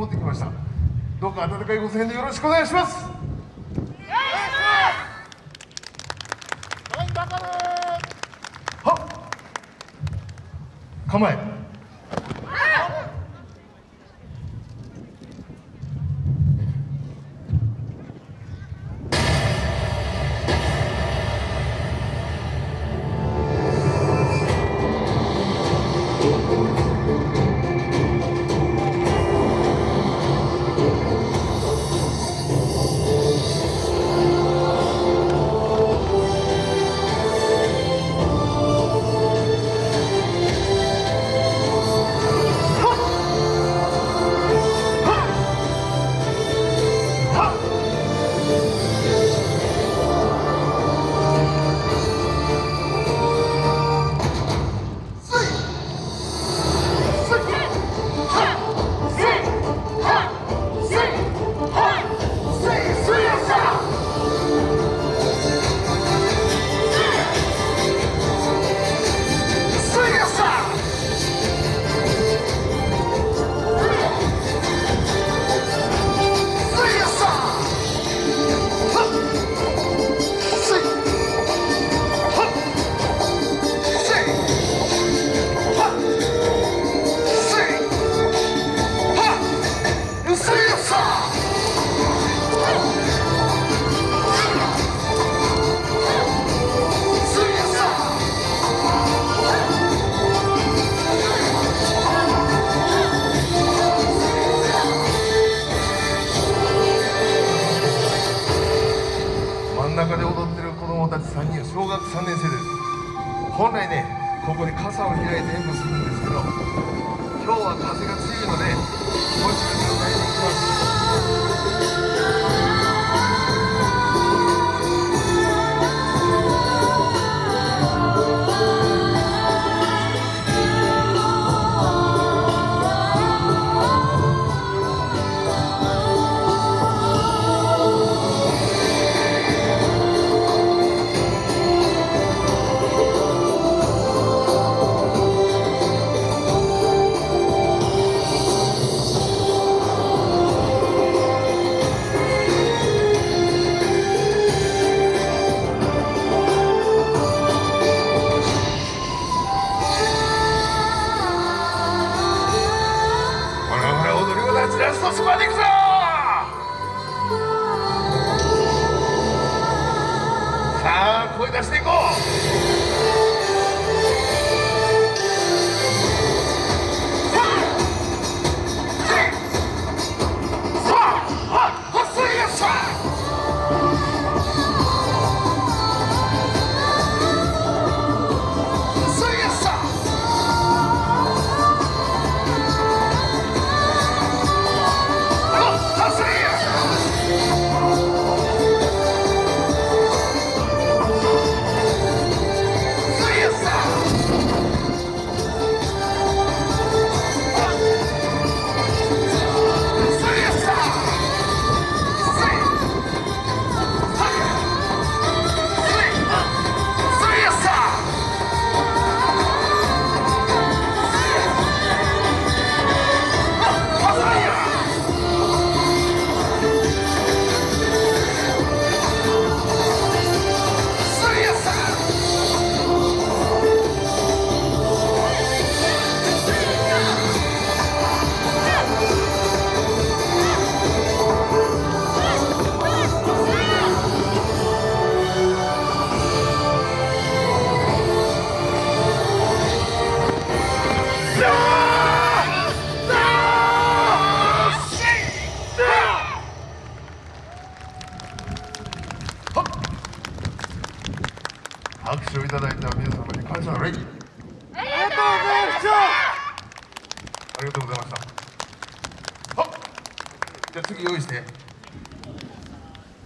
持ってきました。どうか温かいご声援でよろしくお願いします。はっ。構え。供たち3人小学3年生です。本来ねここに傘を開いて演舞するんですけど今日は風が強いのでトスパーでいくぞ！さあ声出していこう！拍手をいただいた皆様に感謝の礼ありがとうございましたありがとうございました。じゃあ次用意して